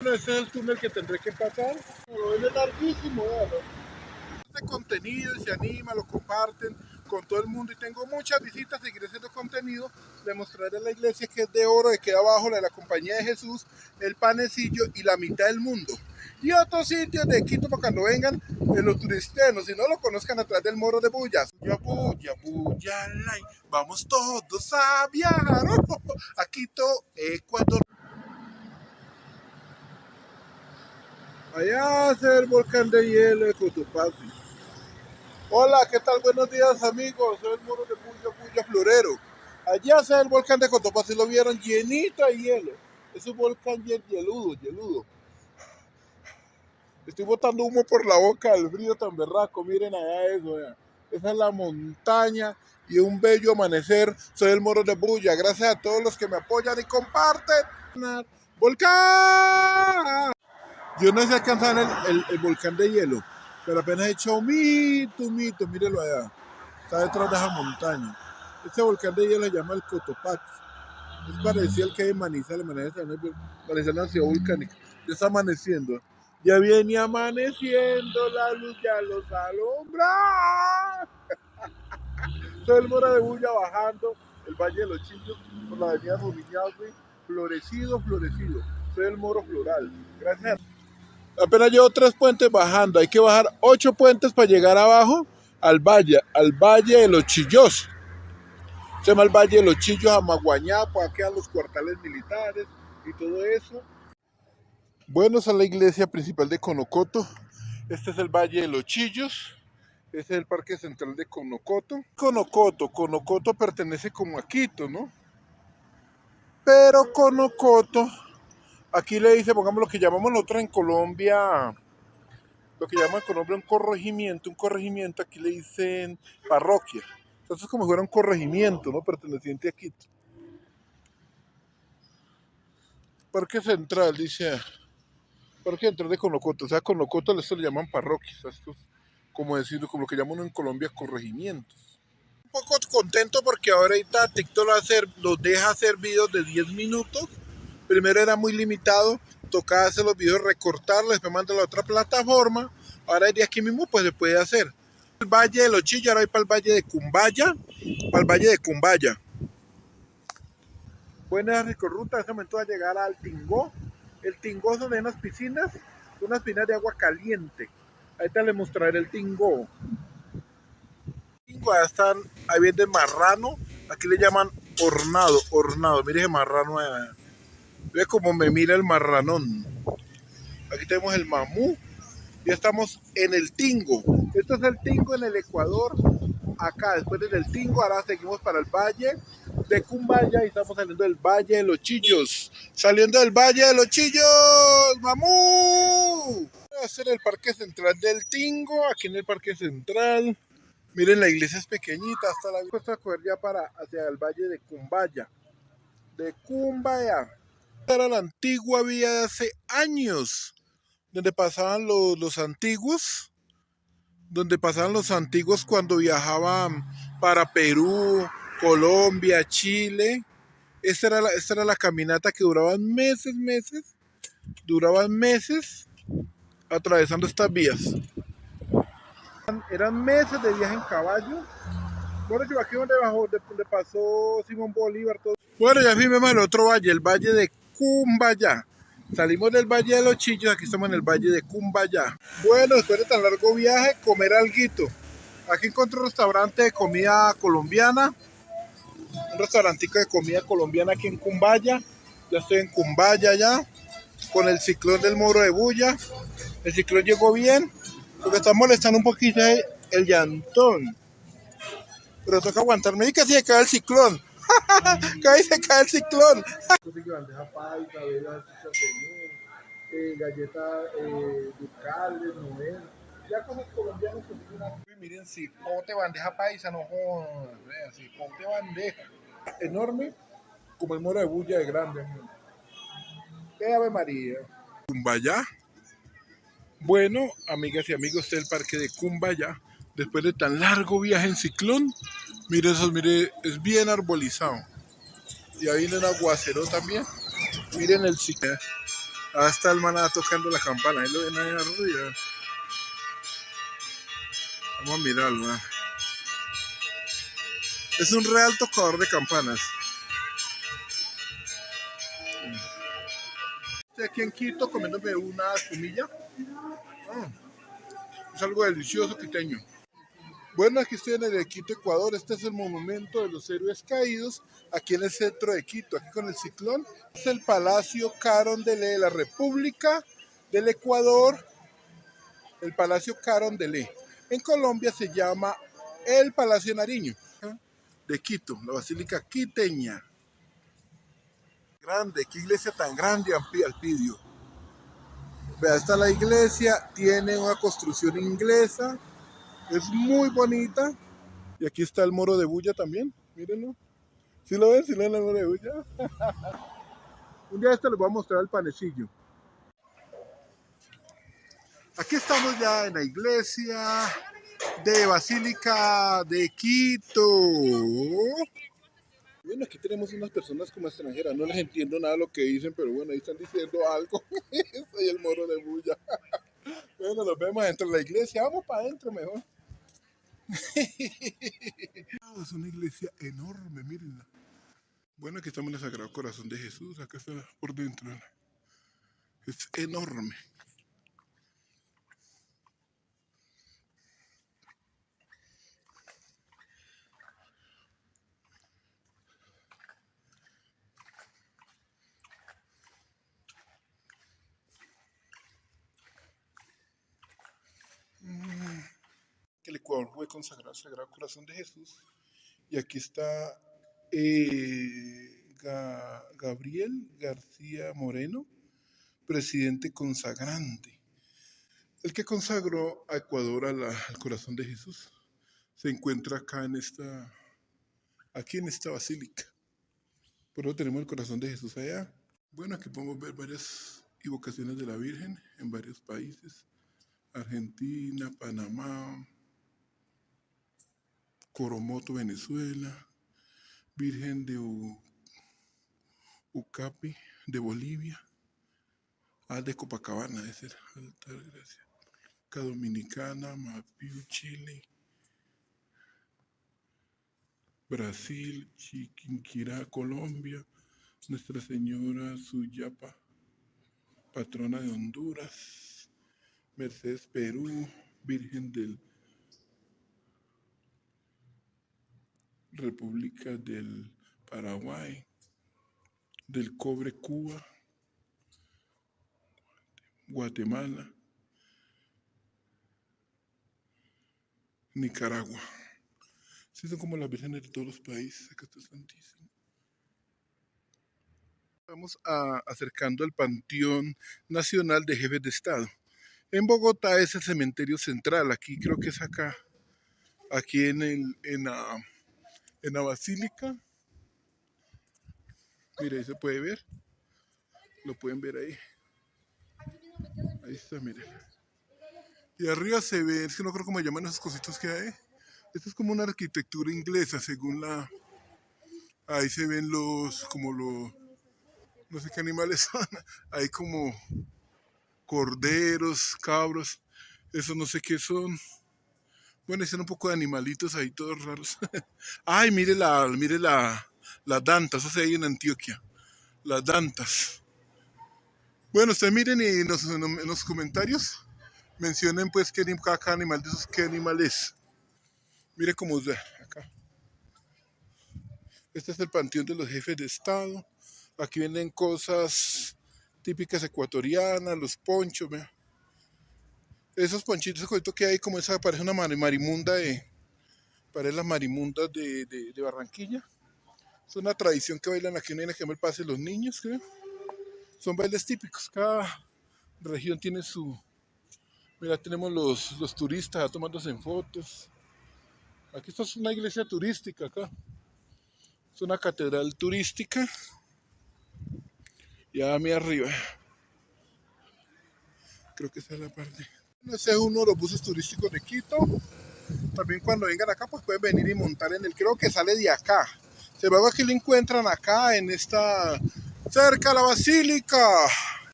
Ese es el túnel que tendré que pasar. Ven es larguísimo, véalo. Este contenido se anima, lo comparten con todo el mundo y tengo muchas visitas, seguiré haciendo contenido, demostraré la iglesia que es de oro, que abajo la de la compañía de Jesús, el panecillo y la mitad del mundo. Y otros sitios de Quito para cuando vengan de los turistenos, si no lo conozcan atrás del Moro de Bullas. Bulla, bulla, vamos todos a viajar a Quito, Ecuador. Allá es el volcán de hielo de Cotopaxi. Hola, ¿qué tal? Buenos días amigos, soy el moro de Puya Puya Florero. Allá está el volcán de Cotopaxi, lo vieron llenito de hielo. Es un volcán hieludo, hieludo. Estoy botando humo por la boca, el frío tan berraco, miren allá eso, Esa es la montaña y un bello amanecer. Soy el moro de Bulla. Gracias a todos los que me apoyan y comparten. ¡Volcán! Yo no sé alcanzar el, el volcán de hielo pero apenas he hecho mito, mito, mírelo allá. Está detrás de esa montaña. Este volcán de hielo se llama el Cotopaxi. Es parecido al que hay en Manizales. Manizales es una ciudad volcánica. Ya está amaneciendo. Ya viene amaneciendo, la luz ya los alumbra. Soy el Mora de Bulla bajando el Valle de los Chillos por la avenida Rumiñahui, florecido, florecido. Soy el Moro Floral. Gracias. Apenas llevo tres puentes bajando. Hay que bajar ocho puentes para llegar abajo al valle, al valle de los Chillos. Se llama el Valle de los Chillos, a Maguañá, para quedan los cuartales militares y todo eso. Bueno, esa es la iglesia principal de Conocoto. Este es el Valle de los Chillos. Este es el Parque Central de Conocoto. Conocoto, Conocoto pertenece como a Quito, ¿no? Pero Conocoto Aquí le dice, pongamos lo que llamamos nosotros en Colombia, lo que llaman en Colombia un corregimiento, un corregimiento, aquí le dicen parroquia. Entonces es como si fuera un corregimiento, ¿no? Perteneciente a Quito. Parque Central, dice, Parque Central de Conocoto, o sea, Conocoto esto le llaman parroquias, esto como decirlo, como lo que llaman en Colombia corregimientos. Un poco contento porque ahorita TikTok hacer, los deja hacer videos de 10 minutos Primero era muy limitado, tocaba hacer los videos, recortarlos, después mandarlo a otra plataforma. Ahora de aquí mismo pues se puede hacer. El Valle de Los Chillos, ahora voy para el Valle de Cumbaya, para el Valle de Cumbaya. Buena recorruta, en momento a llegar al Tingó. El Tingó son unas piscinas, unas piscinas de agua caliente. Ahorita les mostraré el Tingó. Ahí están, ahí viene marrano, aquí le llaman hornado, hornado, mire ese marrano allá. Ve cómo me mira el marranón. Aquí tenemos el mamú. Ya estamos en el Tingo. Esto es el Tingo en el Ecuador. Acá, después del Tingo, ahora seguimos para el Valle de Cumbaya y estamos saliendo del Valle de los Chillos. Saliendo del Valle de los Chillos, mamú. Voy a hacer el Parque Central del Tingo, aquí en el Parque Central. Miren, la iglesia es pequeñita, hasta la costa coger ya para hacia el Valle de Cumbaya. De Cumbaya era la antigua vía de hace años, donde pasaban los, los antiguos, donde pasaban los antiguos cuando viajaban para Perú, Colombia, Chile. Esta era, la, esta era la caminata que duraban meses, meses, duraban meses atravesando estas vías. Eran meses de viaje en caballo. Bueno, yo aquí donde, bajó, donde pasó Simón Bolívar. Todo. Bueno, ya vimos el otro valle, el valle de Cumbaya. Salimos del Valle de los Chillos, aquí estamos en el Valle de Cumbaya. Bueno, después de tan largo viaje, comer algo. Aquí encontré un restaurante de comida colombiana. Un restaurantico de comida colombiana aquí en Cumbaya. Ya estoy en Cumbaya ya. Con el ciclón del Moro de Bulla. El ciclón llegó bien. Lo que está molestando un poquito es el llantón. Pero toca aguantarme y se cae el ciclón. Cae se cae el ciclón. bandeja paisa, eh, galleta eh, ducales, novel. Ya cosas colombianas que tienen Miren, cipote, bandeja paisa, no jodas. Cipote, bandeja. Enorme, como el moro de bulla de grande. ¡Qué Ave María! Cumbaya. Bueno, amigas y amigos del parque de Cumbaya, después de tan largo viaje en ciclón, Mire eso, mire, es bien arbolizado. Y ahí viene un aguacero también. Miren el. Ahí está el maná tocando la campana. Ahí lo ven ahí arriba. Vamos a mirarlo. Es un real tocador de campanas. Estoy aquí en Quito comiéndome una espumilla. Ah, es algo delicioso quiteño. Bueno, aquí estoy en el Quito, Ecuador. Este es el monumento de los héroes caídos, aquí en el centro de Quito, aquí con el ciclón. Es el Palacio Carondelet de la República del Ecuador, el Palacio Carondelet. En Colombia se llama el Palacio Nariño, de Quito, la Basílica Quiteña. Grande, qué iglesia tan grande, Alpidio. Vea, está la iglesia, tiene una construcción inglesa, es muy bonita. Y aquí está el moro de bulla también, mírenlo. ¿Sí lo ven? ¿Sí lo ven el moro de bulla? Un día este les voy a mostrar el panecillo. Aquí estamos ya en la iglesia de Basílica de Quito. Bueno, aquí tenemos unas personas como extranjeras, no les entiendo nada de lo que dicen, pero bueno, ahí están diciendo algo. Soy el moro de bulla. Bueno, nos vemos dentro de la iglesia, vamos para adentro mejor. es una iglesia enorme, mírenla. Bueno, aquí estamos en el Sagrado Corazón de Jesús, acá está por dentro. Es enorme. el Ecuador fue consagrado al Sagrado Corazón de Jesús. Y aquí está eh, Gabriel García Moreno, presidente consagrante. El que consagró a Ecuador al corazón de Jesús se encuentra acá en esta, aquí en esta basílica. Por eso tenemos el corazón de Jesús allá. Bueno, aquí podemos ver varias evocaciones de la Virgen en varios países. Argentina, Panamá, Coromoto, Venezuela, Virgen de Ucapi, de Bolivia, ah, de Copacabana, ese era, altar, gracias. Dominicana, Mapiu, Chile, Brasil, Chiquinquirá, Colombia, Nuestra Señora Suyapa, patrona de Honduras, Mercedes, Perú, Virgen del República del Paraguay, del Cobre Cuba, Guatemala, Nicaragua. Son como las vírgenes de todos los países. Acá está Santísimo. Estamos acercando al Panteón Nacional de Jefes de Estado. En Bogotá es el cementerio central. Aquí creo que es acá. Aquí en, el, en la en la basílica. Mire, ahí se puede ver. Lo pueden ver ahí. Ahí está, miren. Y arriba se ve, es que no creo cómo llaman esas cositas que hay. Esto es como una arquitectura inglesa, según la... Ahí se ven los, como los, no sé qué animales son. Hay como corderos, cabros. Eso no sé qué son. Bueno, están un poco de animalitos ahí todos raros. Ay, mire la, mire la, las dantas, eso se ahí en Antioquia. Las dantas. Bueno, ustedes miren y en los, comentarios mencionen pues qué, animal de esos qué animal es. Mire cómo es acá. Este es el panteón de los jefes de estado. Aquí vienen cosas típicas ecuatorianas, los ponchos, vea esos ponchitos que hay como esa parece una marimunda de parece las marimundas de, Barranquilla. Es una tradición que bailan aquí en el que el pase los niños creo. Son bailes típicos. Cada región tiene su mira tenemos los, los turistas tomándose en fotos. Aquí esto es una iglesia turística acá. Es una catedral turística. Ya a mí arriba. Creo que esa es la parte ese es uno de los buses turísticos de Quito. También cuando vengan acá, pues pueden venir y montar en el, creo que sale de acá. Se ve que lo encuentran acá en esta, cerca de la basílica.